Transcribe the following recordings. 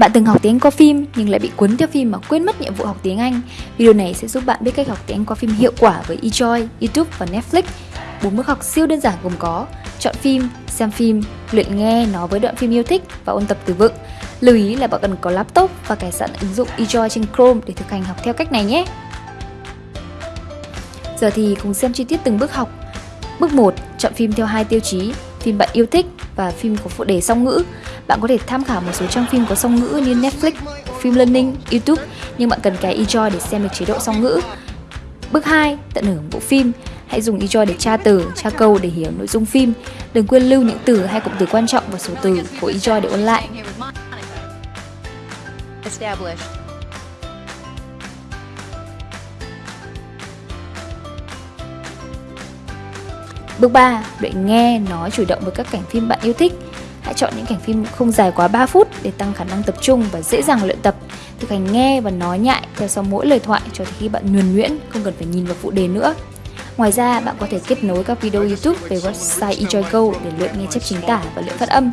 Bạn từng học tiếng Anh qua phim nhưng lại bị cuốn theo phim mà quên mất nhiệm vụ học tiếng Anh. Video này sẽ giúp bạn biết cách học tiếng Anh qua phim hiệu quả với eJoy, YouTube và Netflix. Bốn bước học siêu đơn giản gồm có chọn phim, xem phim, luyện nghe nó với đoạn phim yêu thích và ôn tập từ vựng. Lưu ý là bạn cần có laptop và cài sẵn ứng dụng eJoy trên Chrome để thực hành học theo cách này nhé. Giờ thì cùng xem chi tiết từng bước học. Bước 1, chọn phim theo hai tiêu chí, phim bạn yêu thích và phim có phụ đề song ngữ. Bạn có thể tham khảo một số trang phim có song ngữ như Netflix, phim Learning, YouTube, nhưng bạn cần cái eJoy để xem được chế độ song ngữ. Bước 2, tận hưởng bộ phim. Hãy dùng eJoy để tra từ, tra câu để hiểu nội dung phim. Đừng quên lưu những từ hay cụm từ quan trọng và số từ của eJoy để ôn lại. Bước 3. Luyện nghe, nói chủ động với các cảnh phim bạn yêu thích. Hãy chọn những cảnh phim không dài quá 3 phút để tăng khả năng tập trung và dễ dàng luyện tập. Thực hành nghe và nói nhại theo sau mỗi lời thoại cho đến khi bạn nhuần nhuyễn, không cần phải nhìn vào phụ đề nữa. Ngoài ra, bạn có thể kết nối các video YouTube về website enjoygo để luyện nghe chép chính tả và luyện phát âm.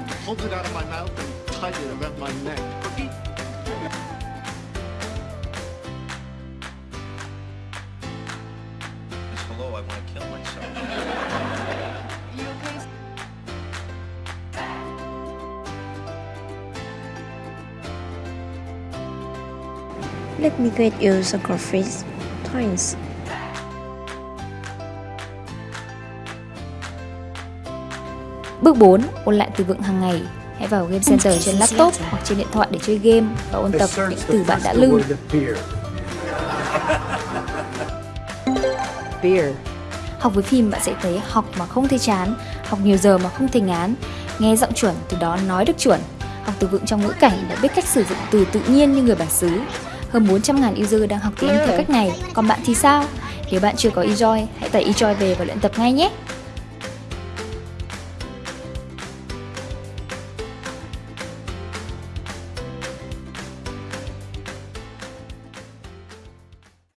Let me get you some coffee. Thanks. Bước 4. Ôn lại từ vựng hàng ngày. Hãy vào Game Center trên laptop hoặc trên điện thoại để chơi game và ôn tập những từ bạn đã lưu. Beer. Học với phim bạn sẽ thấy học mà không thấy chán, học nhiều giờ mà không thấy ngán, nghe giọng chuẩn từ đó nói được chuẩn, học từ vựng trong ngữ cảnh và biết cách sử dụng từ tự nhiên như người bản xứ. Hơn 400.000 user đang học tiếng theo cách này, còn bạn thì sao? Nếu bạn chưa có eJoy, hãy tải eJoy về và luyện tập ngay nhé!